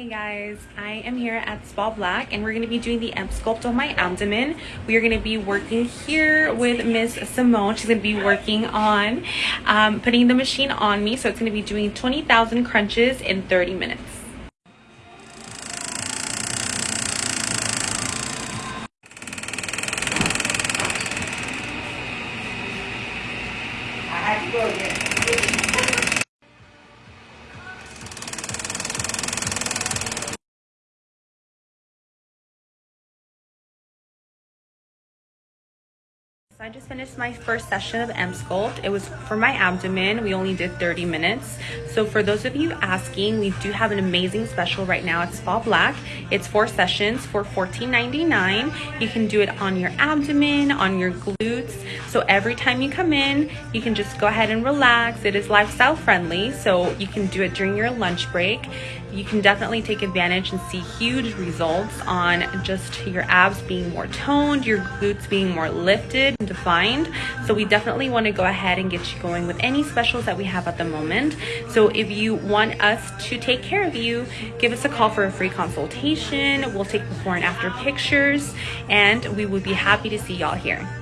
Hey guys, I am here at Spa Black and we're going to be doing the Emsculpt on my abdomen. We are going to be working here with Miss Simone. She's going to be working on um, putting the machine on me. So it's going to be doing 20,000 crunches in 30 minutes. I to go again. So I just finished my first session of Emsculpt. It was for my abdomen. We only did 30 minutes. So for those of you asking, we do have an amazing special right now It's Spa Black. It's four sessions for $14.99. You can do it on your abdomen, on your glutes. So every time you come in, you can just go ahead and relax. It is lifestyle friendly, so you can do it during your lunch break. You can definitely take advantage and see huge results on just your abs being more toned, your glutes being more lifted and defined. So we definitely want to go ahead and get you going with any specials that we have at the moment. So if you want us to take care of you, give us a call for a free consultation. We'll take before and after pictures and we would be happy to see y'all here.